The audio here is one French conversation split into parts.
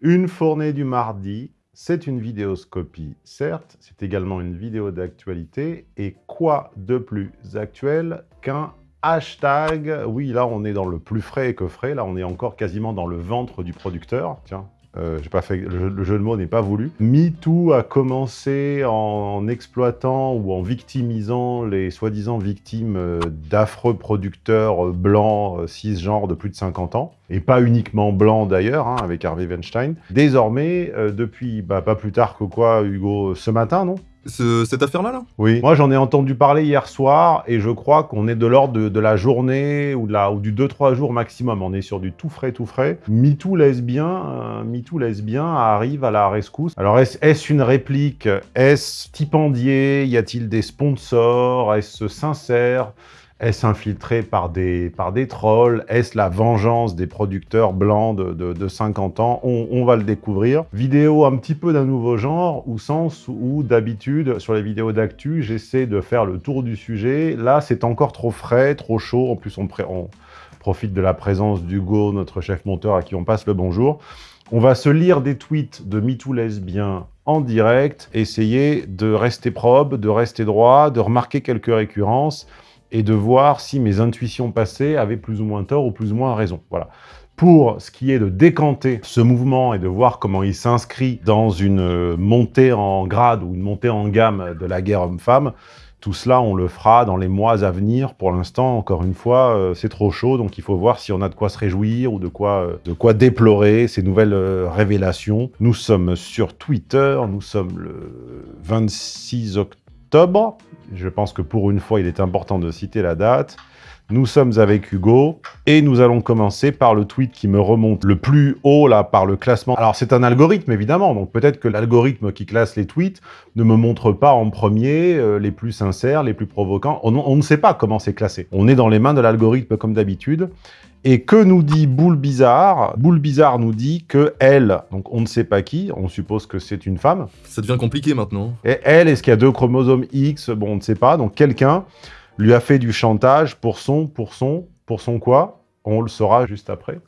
Une fournée du mardi, c'est une vidéoscopie, certes, c'est également une vidéo d'actualité, et quoi de plus actuel qu'un hashtag? Oui, là, on est dans le plus frais que frais, là, on est encore quasiment dans le ventre du producteur, tiens, euh, pas fait, le, jeu de mots n'est pas voulu. MeToo a commencé en exploitant ou en victimisant les soi-disant victimes euh, d'affreux producteurs euh, blancs, cisgenres de plus de 50 ans, et pas uniquement blancs d'ailleurs, hein, avec Harvey Weinstein. Désormais, depuis bah, pas plus tard que quoi, Hugo, ce matin, non? Cette affaire-là, là, Oui. Moi, j'en ai entendu parler hier soir, et je crois qu'on est de l'ordre de, la journée ou, de la, ou du 2-3 jours maximum. On est sur du tout frais, tout frais. MeToo lesbien, euh, MeToo lesbien arrive à la rescousse. Alors, est-ce une réplique? Est-ce stipendié? Y a-t-il des sponsors? Est-ce sincère? Est-ce infiltré par des, trolls? Est-ce la vengeance des producteurs blancs de, de, 50 ans? On, va le découvrir. Vidéo un petit peu d'un nouveau genre, au sens où d'habitude, sur les vidéos d'actu, j'essaie de faire le tour du sujet. Là, c'est encore trop frais, trop chaud. En plus, on, on profite de la présence d'Hugo, notre chef monteur, à qui on passe le bonjour. On va se lire des tweets de MeToo lesbiens en direct, essayer de rester probe, de rester droit, de remarquer quelques récurrences, et de voir si mes intuitions passées avaient plus ou moins tort ou plus ou moins raison. Voilà. Pour ce qui est de décanter ce mouvement et de voir comment il s'inscrit dans une montée en grade ou une montée en gamme de la guerre homme-femme, tout cela, on le fera dans les mois à venir. Pour l'instant, encore une fois, euh, c'est trop chaud, donc il faut voir si on a de quoi se réjouir ou de quoi, euh, de quoi déplorer ces nouvelles euh, révélations. Nous sommes sur Twitter, nous sommes le 26 octobre, je pense que pour une fois, il est important de citer la date. Nous sommes avec Hugo et nous allons commencer par le tweet qui me remonte le plus haut là par le classement. Alors c'est un algorithme évidemment, donc peut-être que l'algorithme qui classe les tweets ne me montre pas en premier euh, les plus sincères, les plus provocants. On, on ne sait pas comment c'est classé. On est dans les mains de l'algorithme comme d'habitude. Et que nous dit Boule Bizarre? Boule Bizarre nous dit que elle, donc on ne sait pas qui, on suppose que c'est une femme. Ça devient compliqué maintenant. Et elle, est-ce qu'il y a deux chromosomes X? Bon, on ne sait pas. Donc quelqu'un lui a fait du chantage pour son, pour son, pour son quoi? On le saura juste après.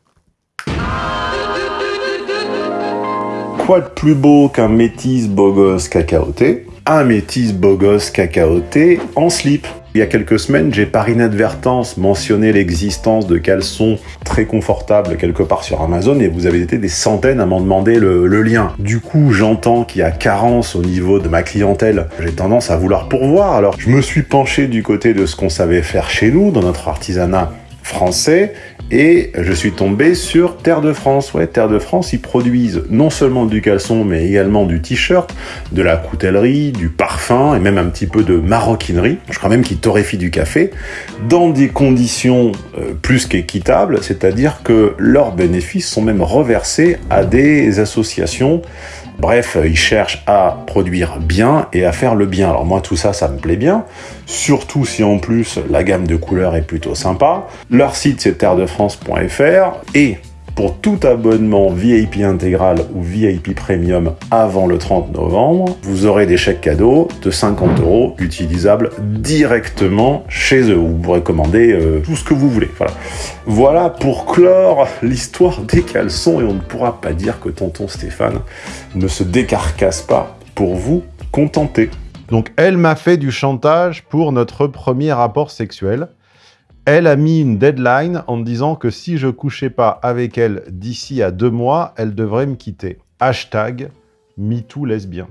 Quoi de plus beau qu'un métis beau gosse cacaoté Un métis beau gosse cacaoté en slip il y a quelques semaines, j'ai par inadvertance mentionné l'existence de caleçons très confortables quelque part sur Amazon et vous avez été des centaines à m'en demander le, lien. Du coup, j'entends qu'il y a carence au niveau de ma clientèle. J'ai tendance à vouloir pourvoir, alors je me suis penché du côté de ce qu'on savait faire chez nous, dans notre artisanat français, et je suis tombé sur Terre de France. Ouais, Terre de France, ils produisent non seulement du caleçon, mais également du t-shirt, de la coutellerie, du parfum, et même un petit peu de maroquinerie. Je crois même qu'ils torréfient du café, dans des conditions euh, plus qu'équitables, c'est-à-dire que leurs bénéfices sont même reversés à des associations Bref, ils cherchent à produire bien et à faire le bien. Alors moi, tout ça, ça me plaît bien. Surtout si en plus, la gamme de couleurs est plutôt sympa. Leur site, c'est terredefrance.fr. Et pour tout abonnement VIP intégral ou VIP premium avant le 30 novembre, vous aurez des chèques cadeaux de 50 euros utilisables directement chez eux. Vous pourrez commander euh, tout ce que vous voulez. Voilà. voilà pour clore l'histoire des caleçons et on ne pourra pas dire que tonton Stéphane ne se décarcasse pas pour vous contenter. Donc elle m'a fait du chantage pour notre premier rapport sexuel. Elle a mis une deadline en disant que si je couchais pas avec elle d'ici à deux mois, elle devrait me quitter. Hashtag MeToo lesbien.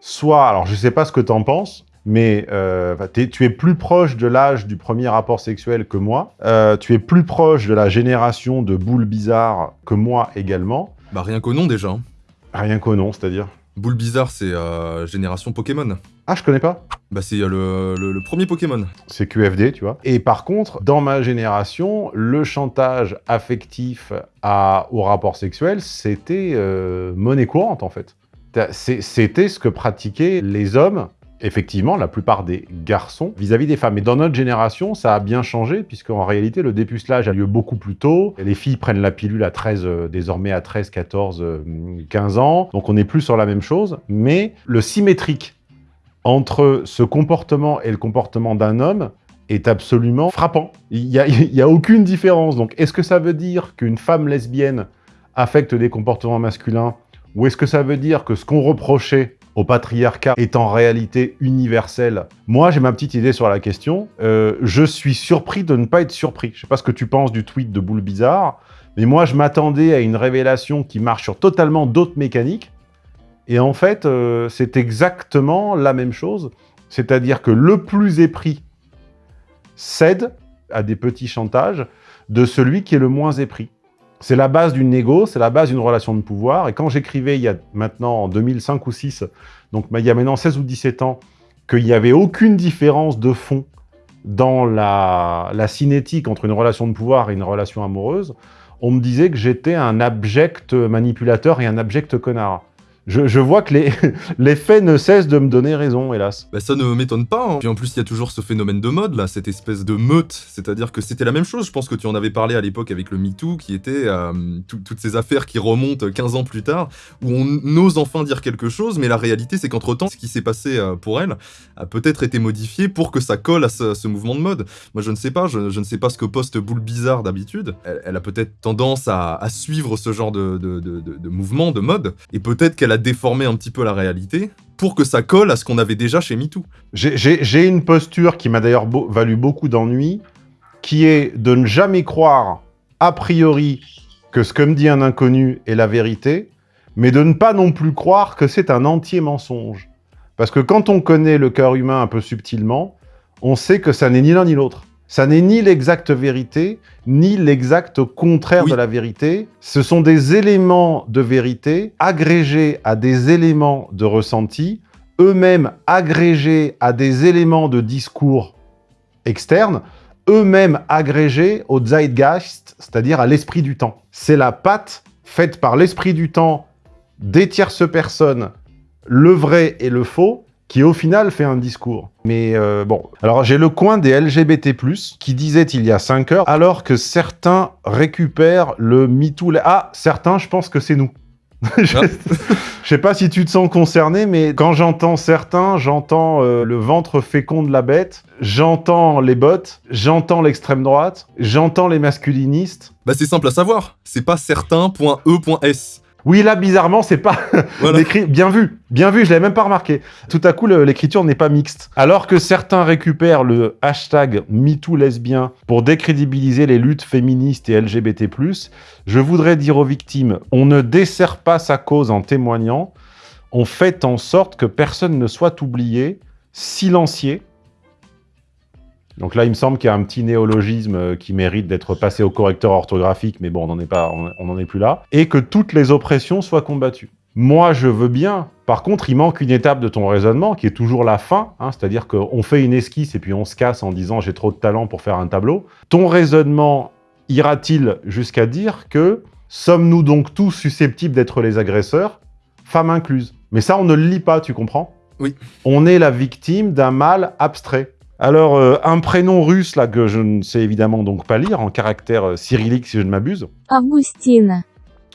Soit, alors je sais pas ce que tu en penses, mais euh, tu es plus proche de l'âge du premier rapport sexuel que moi. Euh, tu es plus proche de la génération de boules bizarres que moi également. Bah rien qu'au nom déjà. Hein. Rien qu'au nom, c'est-à-dire? Boule bizarre, c'est euh, génération Pokémon. Ah, je connais pas. Bah, c'est euh, le, premier Pokémon. C'est QFD, tu vois. Et par contre, dans ma génération, le chantage affectif à, au rapport sexuel, c'était euh, monnaie courante, en fait. C'était ce que pratiquaient les hommes effectivement, la plupart des garçons vis-à-vis des femmes. Mais dans notre génération, ça a bien changé, puisqu'en réalité, le dépucelage a lieu beaucoup plus tôt. Les filles prennent la pilule à 13, euh, désormais à 13, 14, 15 ans. Donc on n'est plus sur la même chose. Mais le symétrique entre ce comportement et le comportement d'un homme est absolument frappant. Il n'y a, a, aucune différence. Donc est-ce que ça veut dire qu'une femme lesbienne affectent des comportements masculins Ou est-ce que ça veut dire que ce qu'on reprochait au patriarcat est en réalité universel Moi, j'ai ma petite idée sur la question. Euh, je suis surpris de ne pas être surpris. Je sais pas ce que tu penses du tweet de Boule Bizarre, mais moi, je m'attendais à une révélation qui marche sur totalement d'autres mécaniques. Et en fait, euh, c'est exactement la même chose. C'est-à-dire que le plus épris cède à des petits chantages de celui qui est le moins épris. C'est la base d'une négo, c'est la base d'une relation de pouvoir. Et quand j'écrivais il y a maintenant en 2005 ou 6, donc il y a maintenant 16 ou 17 ans, qu'il n'y avait aucune différence de fond dans la cinétique entre une relation de pouvoir et une relation amoureuse, on me disait que j'étais un abject manipulateur et un abject connard je, vois que les, faits ne cessent de me donner raison, hélas. Bah ça ne m'étonne pas, hein. puis en plus il y a toujours ce phénomène de mode, cette espèce de meute, c'est-à-dire que c'était la même chose, je pense que tu en avais parlé à l'époque avec le MeToo, qui était euh, toutes ces affaires qui remontent 15 ans plus tard, où on ose enfin dire quelque chose, mais la réalité c'est qu'entre-temps, ce qui s'est passé euh, pour elle a peut-être été modifié pour que ça colle à ce, mouvement de mode. Moi je ne sais pas, je, ne sais pas ce que poste Boule Bizarre d'habitude, elle, a peut-être tendance à, suivre ce genre de, de mouvement, de mode, et peut-être qu'elle a déformer un petit peu la réalité pour que ça colle à ce qu'on avait déjà chez MeToo. J'ai une posture qui m'a d'ailleurs valu beaucoup d'ennuis, qui est de ne jamais croire a priori que ce que me dit un inconnu est la vérité, mais de ne pas non plus croire que c'est un entier mensonge. Parce que quand on connaît le cœur humain un peu subtilement, on sait que ça n'est ni l'un ni l'autre. Ça n'est ni l'exacte vérité, ni l'exact contraire de la vérité. Ce sont des éléments de vérité agrégés à des éléments de ressenti, eux-mêmes agrégés à des éléments de discours externes, eux-mêmes agrégés au Zeitgeist, c'est-à-dire à, l'esprit du temps. C'est la patte faite par l'esprit du temps des tierces personnes, le vrai et le faux, qui au final fait un discours. Mais euh, bon, alors j'ai le coin des LGBT+, qui disait il y a 5 heures, alors que certains récupèrent le MeToo... Ah, certains, je pense que c'est nous. je, ne sais pas si tu te sens concerné, mais quand j'entends certains, j'entends euh, le ventre fécond de la bête, j'entends les bottes, j'entends l'extrême droite, j'entends les masculinistes. Bah c'est simple à savoir, c'est pas certain.e.s. Oui, là, bizarrement, c'est pas. Bien vu, bien vu, je l'avais même pas remarqué. Tout à coup, l'écriture n'est pas mixte. Alors que certains récupèrent le hashtag MeTooLesbien pour décrédibiliser les luttes féministes et LGBT+, je voudrais dire aux victimes, on ne dessert pas sa cause en témoignant, on fait en sorte que personne ne soit oublié, silencié, donc là, il me semble qu'il y a un petit néologisme euh, qui mérite d'être passé au correcteur orthographique, mais bon, on n'en est, pas, on n'en est plus là. Et que toutes les oppressions soient combattues. Moi, je veux bien. Par contre, il manque une étape de ton raisonnement, qui est toujours la fin, hein, c'est-à-dire qu'on fait une esquisse et puis on se casse en disant « j'ai trop de talent pour faire un tableau ». Ton raisonnement ira-t-il jusqu'à dire que sommes-nous donc tous susceptibles d'être les agresseurs, femmes incluses? Mais ça, on ne le lit pas, tu comprends? Oui. On est la victime d'un mal abstrait. Alors, euh, un prénom russe, là, que je ne sais évidemment donc pas lire, en caractère euh, cyrillique si je ne m'abuse. Augustine.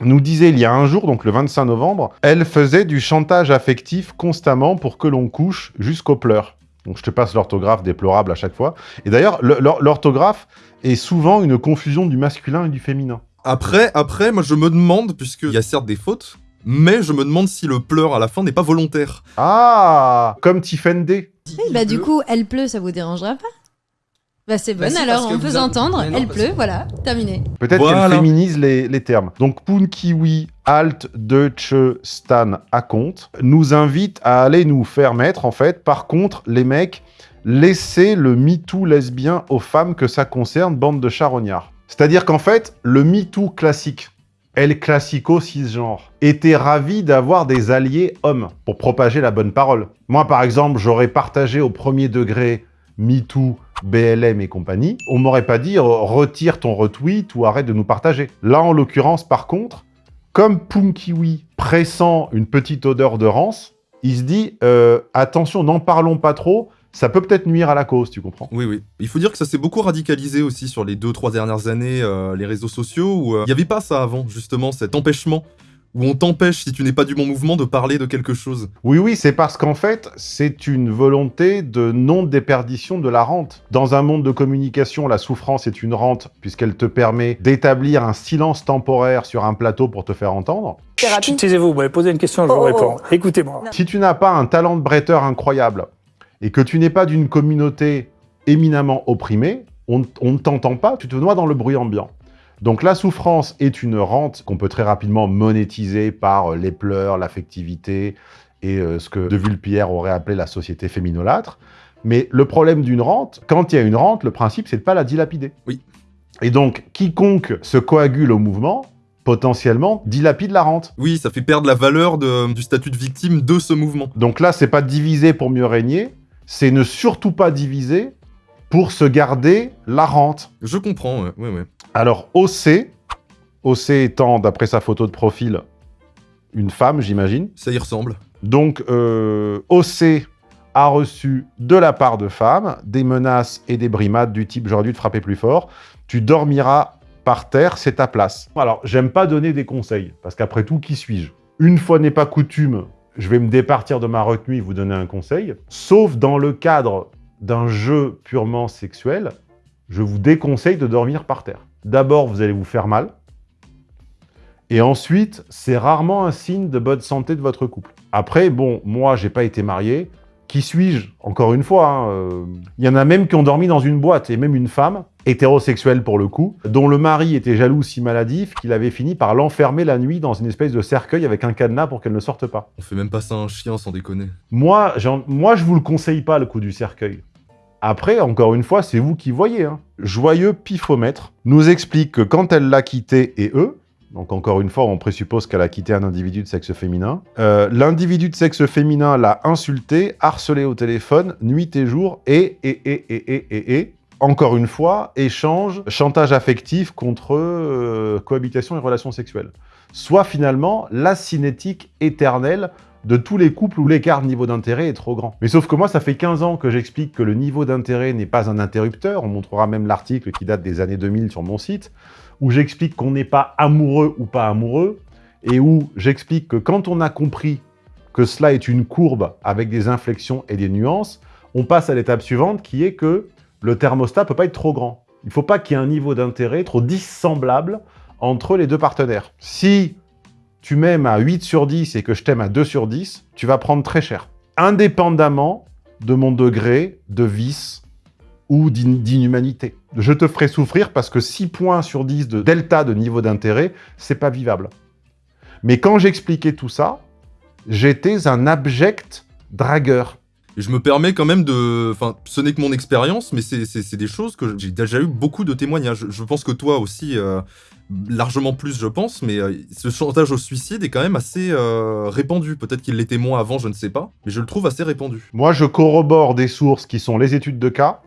Nous disait il y a un jour, donc le 25 novembre, elle faisait du chantage affectif constamment pour que l'on couche jusqu'aux pleurs. Donc je te passe l'orthographe déplorable à chaque fois. Et d'ailleurs, l'orthographe est souvent une confusion du masculin et du féminin. Après, après, moi je me demande, puisqu'il y a certes des fautes, mais je me demande si le pleur à la fin n'est pas volontaire. Ah Comme Tiffen D. Oui, bah du coup, elle pleut, ça vous dérangera pas? Bah c'est bon, bah, alors on peut entendre, elle pleut, voilà, terminé. Peut-être qu'elle féminise les, les, termes. Donc Punkiwi Alt Deutsche Stan à compte nous invite à aller nous faire mettre, en fait, par contre, les mecs, laissez le MeToo lesbien aux femmes que ça concerne, bande de charognards. C'est-à-dire qu'en fait, le MeToo classique, El Classico cisgenre, était ravi d'avoir des alliés hommes pour propager la bonne parole. Moi, par exemple, j'aurais partagé au premier degré MeToo, BLM et compagnie. On m'aurait pas dit retire ton retweet ou arrête de nous partager. Là, en l'occurrence, par contre, comme Punkiwi pressant une petite odeur de rance, il se dit euh, attention, n'en parlons pas trop, ça peut peut-être nuire à la cause, tu comprends Oui, oui. Il faut dire que ça s'est beaucoup radicalisé aussi sur les deux, trois dernières années, euh, les réseaux sociaux, où euh, il n'y avait pas ça avant, justement, cet empêchement où on t'empêche, si tu n'es pas du bon mouvement, de parler de quelque chose. Oui, oui, c'est parce qu'en fait, c'est une volonté de non-déperdition de la rente. Dans un monde de communication, la souffrance est une rente, puisqu'elle te permet d'établir un silence temporaire sur un plateau pour te faire entendre. Taisez-vous, vous m'avez posé une question, je vous oh, oh, réponds. Oh. Écoutez-moi. Si tu n'as pas un talent de bretteur incroyable, et que tu n'es pas d'une communauté éminemment opprimée, on, on ne t'entend pas, tu te noies dans le bruit ambiant. Donc la souffrance est une rente qu'on peut très rapidement monétiser par euh, les pleurs, l'affectivité et euh, ce que De Vulpierre aurait appelé la société féminolâtre. Mais le problème d'une rente, quand il y a une rente, le principe, c'est de pas la dilapider. Oui. Et donc, quiconque se coagule au mouvement, potentiellement, dilapide la rente. Oui, ça fait perdre la valeur du statut de victime de ce mouvement. Donc là, c'est pas diviser pour mieux régner, c'est ne surtout pas diviser pour se garder la rente. Je comprends, ouais, ouais. Alors, OC, OC étant, d'après sa photo de profil, une femme, j'imagine. Ça y ressemble. Donc, euh, OC a reçu de la part de femmes des menaces et des brimades du type « j'aurais dû te frapper plus fort »,« tu dormiras par terre, c'est ta place ». Alors, j'aime pas donner des conseils, parce qu'après tout, qui suis-je? Une fois n'est pas coutume, je vais me départir de ma retenue et vous donner un conseil, sauf dans le cadre d'un jeu purement sexuel, je vous déconseille de dormir par terre. D'abord, vous allez vous faire mal. Et ensuite, c'est rarement un signe de bonne santé de votre couple. Après, bon, moi, j'ai pas été marié. Qui suis-je? Encore une fois, hein, euh, il y en a même qui ont dormi dans une boîte, et même une femme, hétérosexuelle pour le coup, dont le mari était jaloux si maladif qu'il avait fini par l'enfermer la nuit dans une espèce de cercueil avec un cadenas pour qu'elle ne sorte pas. On fait même pas ça à un chien sans déconner. Moi, moi je vous le conseille pas le coup du cercueil. Après, encore une fois, c'est vous qui voyez. Hein. Joyeux Pifomètre nous explique que quand elle l'a quitté et eux, donc encore une fois, on présuppose qu'elle a quitté un individu de sexe féminin, euh, l'individu de sexe féminin l'a insulté, harcelé au téléphone, nuit et jour, et, et, et, et, et, et, et, encore une fois, échange, chantage affectif contre euh, cohabitation et relations sexuelles. Soit finalement la cinétique éternelle de tous les couples où l'écart niveau d'intérêt est trop grand. Mais sauf que moi, ça fait 15 ans que j'explique que le niveau d'intérêt n'est pas un interrupteur. On montrera même l'article qui date des années 2000 sur mon site, où j'explique qu'on n'est pas amoureux ou pas amoureux, et où j'explique que quand on a compris que cela est une courbe avec des inflexions et des nuances, on passe à l'étape suivante qui est que le thermostat peut pas être trop grand. Il ne faut pas qu'il y ait un niveau d'intérêt trop dissemblable entre les deux partenaires. Si tu m'aimes à 8 sur 10 et que je t'aime à 2 sur 10, tu vas prendre très cher. Indépendamment de mon degré de vice ou d'inhumanité. Je te ferai souffrir parce que 6 points sur 10 de delta de niveau d'intérêt, c'est pas vivable. Mais quand j'expliquais tout ça, j'étais un abject dragueur. Je me permets quand même de... Enfin, ce n'est que mon expérience, mais c'est des choses que j'ai déjà eu beaucoup de témoignages. Je pense que toi aussi, euh, largement plus, je pense, mais euh, ce chantage au suicide est quand même assez euh, répandu. Peut-être qu'il l'était moins avant, je ne sais pas, mais je le trouve assez répandu. Moi, je corrobore des sources qui sont les études de cas.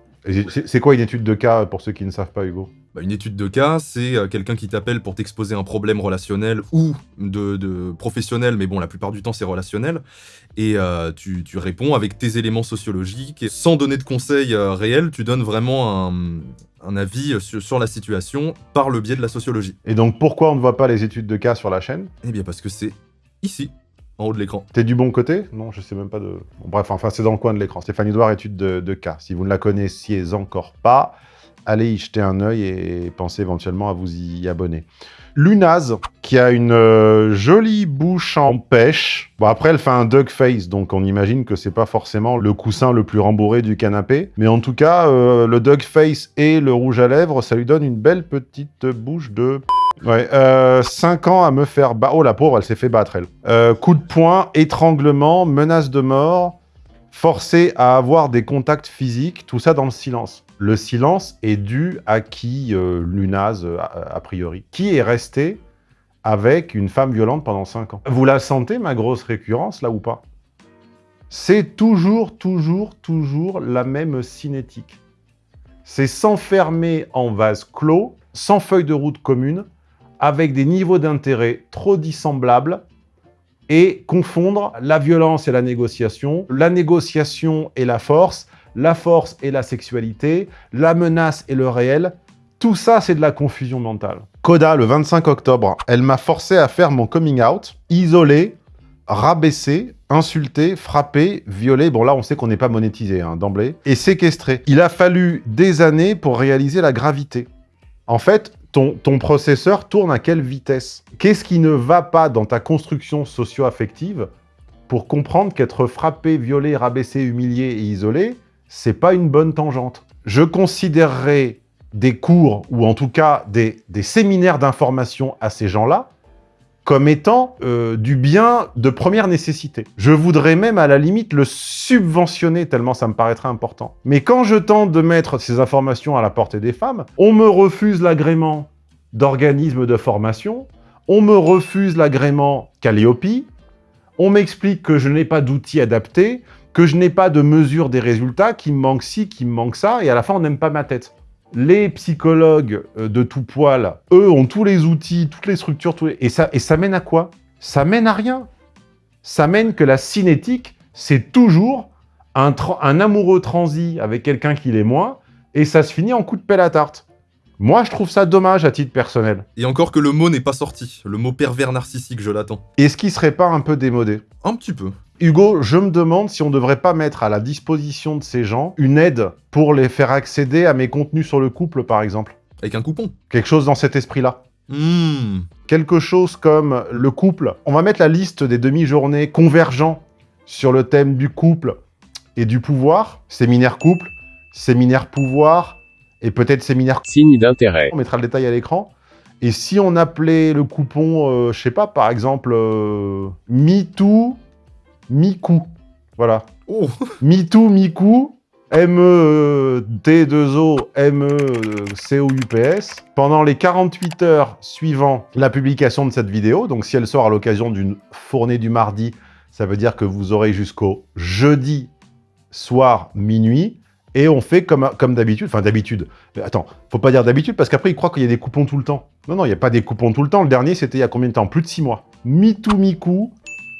C'est quoi une étude de cas pour ceux qui ne savent pas, Hugo? Bah, une étude de cas, c'est euh, quelqu'un qui t'appelle pour t'exposer un problème relationnel ou de, professionnel, mais bon, la plupart du temps, c'est relationnel. Et tu, réponds avec tes éléments sociologiques. Et sans donner de conseils réels, tu donnes vraiment un, un avis sur, la situation par le biais de la sociologie. Et donc pourquoi on ne voit pas les études de cas sur la chaîne? Eh bien parce que c'est ici, en haut de l'écran. T'es du bon côté? Non, je sais même pas de... bref, enfin c'est dans le coin de l'écran. Stéphanie Douard, étude de, de, cas. Si vous ne la connaissiez encore pas, allez y jeter un œil et pensez éventuellement à vous y abonner. Lunaz, qui a une euh, jolie bouche en pêche. Bon, après, elle fait un duck face, donc on imagine que c'est pas forcément le coussin le plus rembourré du canapé. Mais en tout cas, euh, le duck face et le rouge à lèvres, ça lui donne une belle petite bouche de... Ouais, 5 euh, ans à me faire... battre. Oh, la pauvre, elle s'est fait battre, elle. coup de poing, étranglement, menace de mort, forcé à avoir des contacts physiques, tout ça dans le silence. Le silence est dû à qui, euh, Lunaz, euh, a, priori Qui est resté avec une femme violente pendant 5 ans Vous la sentez, ma grosse récurrence, là, ou pas? C'est toujours, toujours, toujours la même cinétique. C'est s'enfermer en vase clos, sans feuille de route commune, avec des niveaux d'intérêt trop dissemblables, et confondre la violence et la négociation, la négociation et la force, la force et la sexualité, la menace et le réel, tout ça, c'est de la confusion mentale. Coda, le 25 octobre, elle m'a forcé à faire mon coming out, isolé, rabaissé, insulté, frappé, violé, bon là on sait qu'on n'est pas monétisé hein, d'emblée, et séquestré. Il a fallu des années pour réaliser la gravité. En fait, ton, ton processeur tourne à quelle vitesse? Qu'est-ce qui ne va pas dans ta construction socio-affective pour comprendre qu'être frappé, violé, rabaissé, humilié et isolé, c'est pas une bonne tangente. Je considérerais des cours, ou en tout cas des, séminaires d'information à ces gens-là, comme étant euh, du bien de première nécessité. Je voudrais même à la limite le subventionner tellement ça me paraîtrait important. Mais quand je tente de mettre ces informations à la portée des femmes, on me refuse l'agrément d'organismes de formation, on me refuse l'agrément Calliope, on m'explique que je n'ai pas d'outils adaptés, que je n'ai pas de mesure des résultats, qu'il me manque ci, qu'il me manque ça, et à la fin on n'aime pas ma tête les psychologues euh, de tout poil, eux, ont tous les outils, toutes les structures, et, ça, et ça mène à quoi? Ça mène à rien. Ça mène que la cinétique, c'est toujours un, un, amoureux transi avec quelqu'un qui l'est moins, et ça se finit en coup de pelle à tarte. Moi, je trouve ça dommage à titre personnel. Et encore que le mot n'est pas sorti. Le mot pervers narcissique, je l'attends. Est-ce qu'il serait pas un peu démodé? Un petit peu. Hugo, je me demande si on ne devrait pas mettre à la disposition de ces gens une aide pour les faire accéder à mes contenus sur le couple, par exemple. Avec un coupon Quelque chose dans cet esprit-là. Hmm. Quelque chose comme le couple. On va mettre la liste des demi-journées convergents sur le thème du couple et du pouvoir. Séminaire couple, séminaire pouvoir et peut-être séminaire... Signe d'intérêt. On mettra le détail à l'écran. Et si on appelait le coupon, euh, je sais pas, par exemple, euh, MeToo Miku. Voilà. Oh. MeToo, Miku, M-E-T-2-O, M-E-C-O-U-P-S. Pendant les 48 heures suivant la publication de cette vidéo, donc si elle sort à l'occasion d'une fournée du mardi, ça veut dire que vous aurez jusqu'au jeudi soir minuit, et on fait comme, comme d'habitude, enfin d'habitude, attends, faut pas dire d'habitude, parce qu'après ils croient qu'il y a des coupons tout le temps. Non, non, il n'y a pas des coupons tout le temps, le dernier c'était il y a combien de temps? Plus de 6 mois. MeToo, Miku,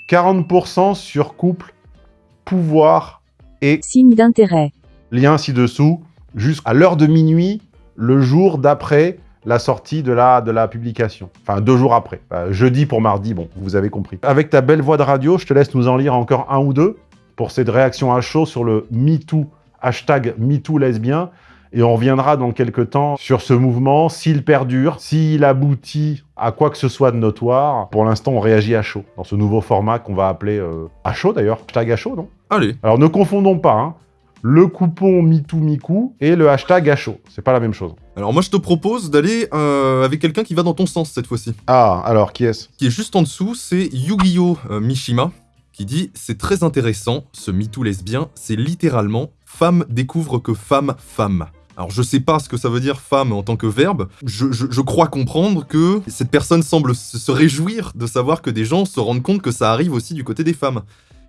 40% sur couple, pouvoir et... Signe d'intérêt. Lien ci-dessous, jusqu'à l'heure de minuit, le jour d'après la sortie de la, de la publication. Enfin, deux jours après. jeudi pour mardi, bon, vous avez compris. Avec ta belle voix de radio, je te laisse nous en lire encore un ou deux pour cette réaction à chaud sur le MeToo, hashtag MeToo lesbien. Et on reviendra dans quelques temps sur ce mouvement, s'il perdure, s'il aboutit à quoi que ce soit de notoire. Pour l'instant, on réagit à chaud, dans ce nouveau format qu'on va appeler euh, à chaud d'ailleurs, hashtag à chaud, non? Allez. Alors ne confondons pas, hein, le coupon MeTooMiku et le hashtag à chaud. C'est pas la même chose. Alors moi je te propose d'aller euh, avec quelqu'un qui va dans ton sens cette fois-ci. Ah, alors qui est-ce? Qui est juste en dessous, c'est Yu-Gi-Oh euh, Mishima, qui dit « C'est très intéressant, ce MeToo lesbien, c'est littéralement « femme découvre que femme, femme ». Alors je sais pas ce que ça veut dire femme en tant que verbe, je, crois comprendre que cette personne semble se réjouir de savoir que des gens se rendent compte que ça arrive aussi du côté des femmes.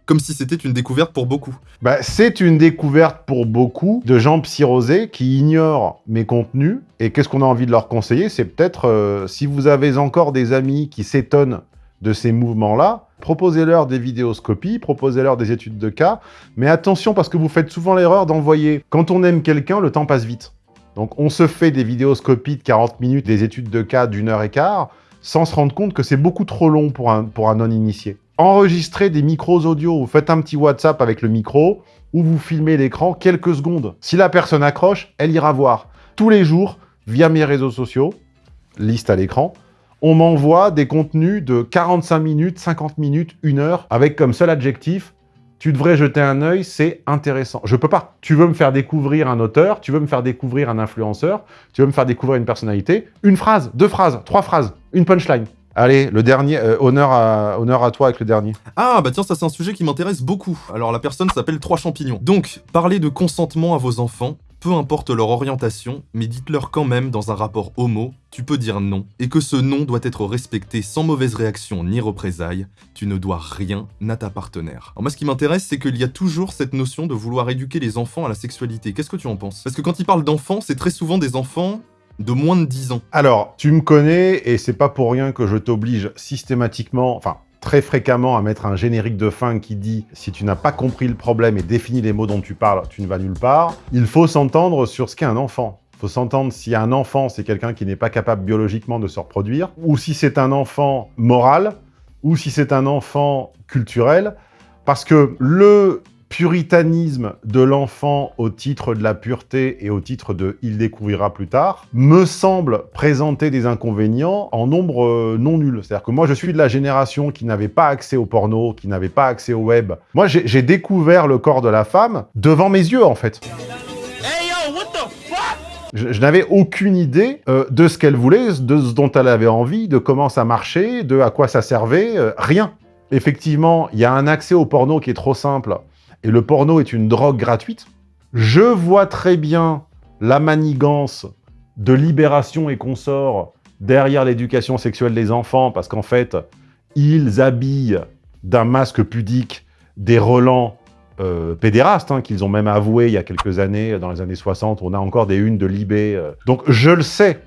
Comme si c'était une découverte pour beaucoup. Bah, c'est une découverte pour beaucoup de gens psyrosés qui ignorent mes contenus. Et qu'est-ce qu'on a envie de leur conseiller? C'est peut-être, euh, si vous avez encore des amis qui s'étonnent de ces mouvements-là, proposez-leur des vidéoscopies, proposez-leur des études de cas, mais attention parce que vous faites souvent l'erreur d'envoyer... Quand on aime quelqu'un, le temps passe vite. Donc on se fait des vidéoscopies de 40 minutes, des études de cas d'une heure et quart, sans se rendre compte que c'est beaucoup trop long pour un, pour un non-initié. Enregistrez des micros audio, vous faites un petit WhatsApp avec le micro, ou vous filmez l'écran quelques secondes. Si la personne accroche, elle ira voir. Tous les jours, via mes réseaux sociaux, liste à l'écran, on m'envoie des contenus de 45 minutes, 50 minutes, 1 heure, avec comme seul adjectif tu devrais jeter un œil, c'est intéressant. Je peux pas. Tu veux me faire découvrir un auteur, tu veux me faire découvrir un influenceur, tu veux me faire découvrir une personnalité, une phrase, deux phrases, trois phrases, une punchline. Allez, le dernier, euh, honneur, à, honneur à toi avec le dernier. Ah, bah tiens, ça c'est un sujet qui m'intéresse beaucoup. Alors la personne s'appelle Trois Champignons. Donc, parler de consentement à vos enfants, peu importe leur orientation, mais dites-leur quand même dans un rapport homo, tu peux dire non, et que ce non doit être respecté sans mauvaise réaction ni représailles, tu ne dois rien à ta partenaire. Alors moi ce qui m'intéresse c'est qu'il y a toujours cette notion de vouloir éduquer les enfants à la sexualité, qu'est-ce que tu en penses? Parce que quand ils parlent d'enfants, c'est très souvent des enfants de moins de 10 ans. Alors, tu me connais, et c'est pas pour rien que je t'oblige systématiquement, enfin, très fréquemment à mettre un générique de fin qui dit « Si tu n'as pas compris le problème et défini les mots dont tu parles, tu ne vas nulle part », il faut s'entendre sur ce qu'est un enfant. faut s'entendre si un enfant, c'est quelqu'un qui n'est pas capable biologiquement de se reproduire, ou si c'est un enfant moral, ou si c'est un enfant culturel, parce que le puritanisme de l'enfant au titre de la pureté et au titre de « il découvrira plus tard » me semble présenter des inconvénients en nombre euh, non nul. C'est-à-dire que moi, je suis de la génération qui n'avait pas accès au porno, qui n'avait pas accès au web. Moi, j'ai découvert le corps de la femme devant mes yeux, en fait. Je, n'avais aucune idée euh, de ce qu'elle voulait, de ce dont elle avait envie, de comment ça marchait, de à quoi ça servait, euh, rien. Effectivement, il y a un accès au porno qui est trop simple et le porno est une drogue gratuite, je vois très bien la manigance de libération et consorts derrière l'éducation sexuelle des enfants, parce qu'en fait, ils habillent d'un masque pudique des relents euh, pédérastes, hein, qu'ils ont même avoué il y a quelques années, dans les années 60, on a encore des unes de Libé. Euh. Donc je le sais,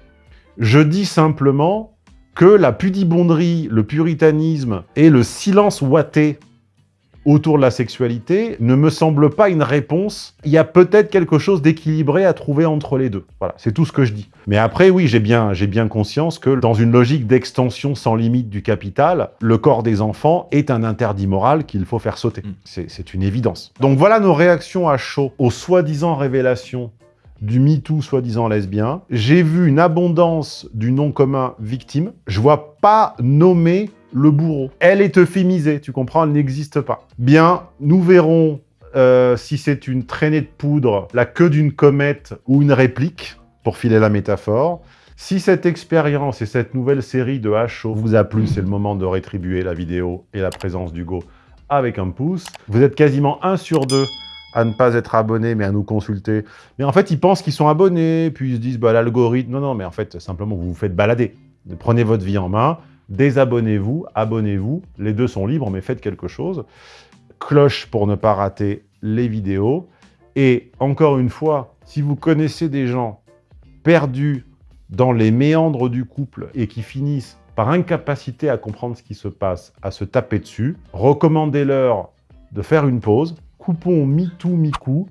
je dis simplement que la pudibonderie, le puritanisme et le silence ouaté autour de la sexualité ne me semble pas une réponse. Il y a peut-être quelque chose d'équilibré à trouver entre les deux. Voilà, c'est tout ce que je dis. Mais après, oui, j'ai bien, bien conscience que dans une logique d'extension sans limite du capital, le corps des enfants est un interdit moral qu'il faut faire sauter. Mm. C'est une évidence. Donc voilà nos réactions à chaud aux soi-disant révélations du MeToo soi-disant lesbien. J'ai vu une abondance du nom commun victime. Je vois pas nommer le bourreau. Elle est euphémisée, tu comprends, elle n'existe pas. Bien, nous verrons euh, si c'est une traînée de poudre, la queue d'une comète ou une réplique, pour filer la métaphore. Si cette expérience et cette nouvelle série de HO vous a plu, c'est le moment de rétribuer la vidéo et la présence d'Hugo avec un pouce. Vous êtes quasiment un sur deux à ne pas être abonné, mais à nous consulter. Mais en fait, ils pensent qu'ils sont abonnés, puis ils se disent, bah, l'algorithme... Non, non, mais en fait, simplement, vous vous faites balader. Prenez votre vie en main, désabonnez-vous, abonnez-vous, les deux sont libres, mais faites quelque chose. Cloche pour ne pas rater les vidéos. Et encore une fois, si vous connaissez des gens perdus dans les méandres du couple et qui finissent par incapacité à comprendre ce qui se passe, à se taper dessus, recommandez-leur de faire une pause, coupons mi-tout, mi-coup,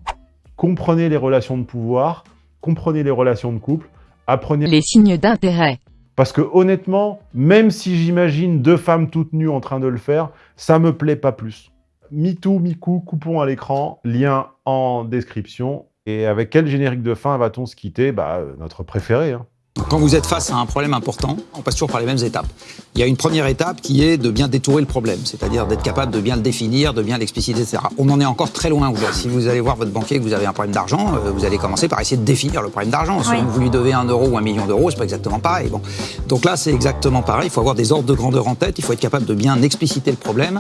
comprenez les relations de pouvoir, comprenez les relations de couple, apprenez les signes d'intérêt. Parce que honnêtement, même si j'imagine deux femmes toutes nues en train de le faire, ça me plaît pas plus. MeToo, MeCou, coupons à l'écran, lien en description. Et avec quel générique de fin va-t-on se quitter? Bah, euh, notre préféré. Hein. Quand vous êtes face à un problème important, on passe toujours par les mêmes étapes. Il y a une première étape qui est de bien détourer le problème, c'est-à-dire d'être capable de bien le définir, de bien l'expliciter, etc. On en est encore très loin aujourd'hui. Si vous allez voir votre banquier et que vous avez un problème d'argent, euh, vous allez commencer par essayer de définir le problème d'argent. Si vous lui devez un euro ou un million d'euros, c'est pas exactement pareil. Bon. Donc là, c'est exactement pareil. Il faut avoir des ordres de grandeur en tête. Il faut être capable de bien expliciter le problème